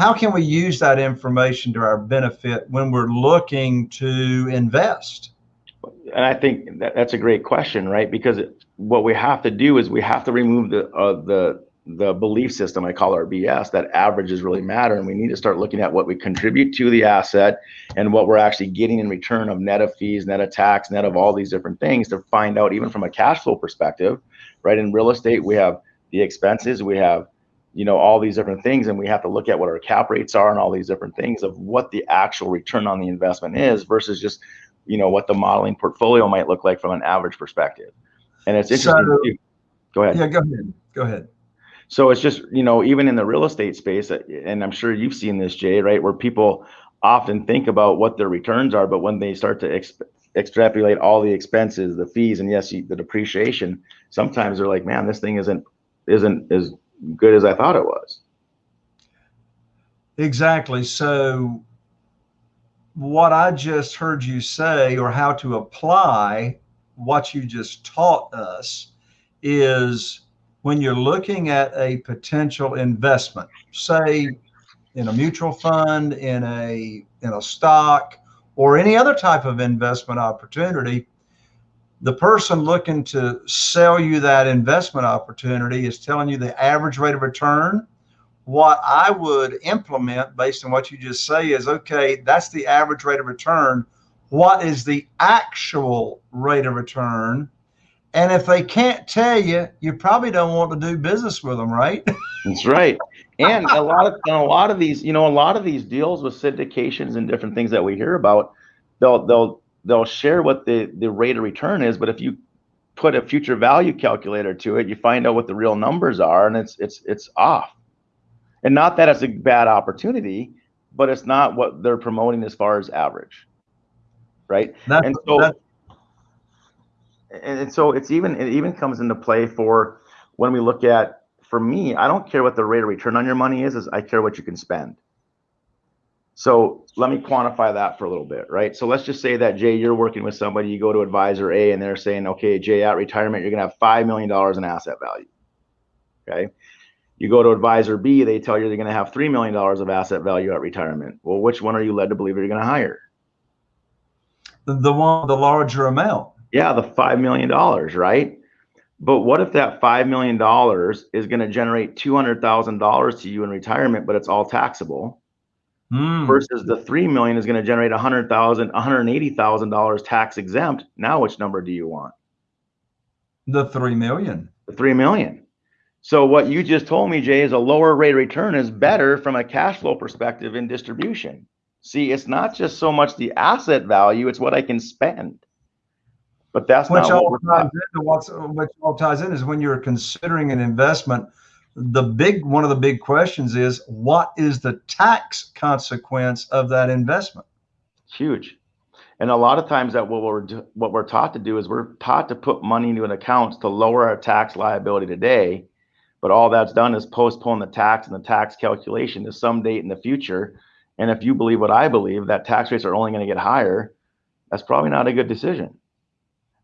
how can we use that information to our benefit when we're looking to invest? And I think that, that's a great question, right? Because what we have to do is we have to remove the uh, the the belief system I call our BS that averages really matter, and we need to start looking at what we contribute to the asset and what we're actually getting in return of net of fees, net of tax, net of all these different things to find out even from a cash flow perspective, right? In real estate, we have the expenses, we have you know all these different things and we have to look at what our cap rates are and all these different things of what the actual return on the investment is versus just you know what the modeling portfolio might look like from an average perspective. And it's interesting so, go ahead. Yeah go ahead. Go ahead. So it's just you know even in the real estate space uh, and i'm sure you've seen this jay right where people often think about what their returns are but when they start to exp- extrapolate all the expenses the fees and yes the depreciation sometimes they're like man this thing isn't isn't as good as I thought it was. Exactly. So, what I just heard you say, or how to apply what you just taught us, is when you're looking at a potential investment, say in a mutual fund, in a in a stock, or any other type of investment opportunity, the person looking to sell you that investment opportunity is telling you the average rate of return. What I would implement based on what you just say is okay, that's the average rate of return. What is the actual rate of return? And if they can't tell you, you probably don't want to do business with them, right? That's right. And a lot of a lot of these, you know, a lot of these deals with syndications and different things that we hear about, they'll they'll they'll share what the the rate of return is but if you put a future value calculator to it you find out what the real numbers are and it's it's it's off. And not that it's a bad opportunity but it's not what they're promoting as far as average right? That, and so that, and so it's even it even comes into play for when we look at for me i don't care what the rate of return on your money is is i care what you can spend so let me quantify that for a little bit, right? So let's just say that Jay, you're working with somebody, you go to advisor A and they're saying, okay, Jay, at retirement, you're gonna have $5 million in asset value. Okay. You go to advisor B, they tell you they're gonna have $3 million of asset value at retirement. Well, which one are you led to believe you're gonna hire? The one, the larger amount. Yeah, the $5 million, right? But what if that $5 million is gonna generate $200,000 to you in retirement, but it's all taxable? Mm. versus the three million is going to generate a hundred thousand, one hundred eighty thousand dollars tax exempt. Now, which number do you want? The three million. The three million. So what you just told me, Jay, is a lower rate of return is better from a cash flow perspective in distribution. See, it's not just so much the asset value; it's what I can spend. But that's which not all what ties into what's which all ties in is when you're considering an investment the big one of the big questions is what is the tax consequence of that investment? Huge. And a lot of times that what we're what we're taught to do is we're taught to put money into an account to lower our tax liability today but all that's done is postpone the tax and the tax calculation to some date in the future. And if you believe what i believe that tax rates are only going to get higher that's probably not a good decision.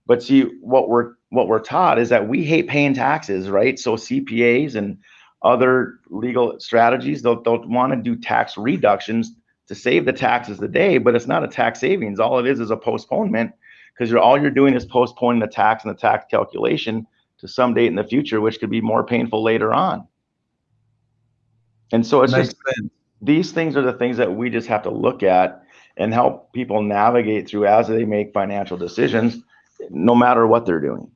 But see, what we're what we're taught is that we hate paying taxes, right? So CPAs and other legal strategies, they'll, they'll want to do tax reductions to save the taxes today, but it's not a tax savings. All it is is a postponement because you're all you're doing is postponing the tax and the tax calculation to some date in the future, which could be more painful later on. And so it's Makes just these things are the things that we just have to look at and help people navigate through as they make financial decisions no matter what they're doing.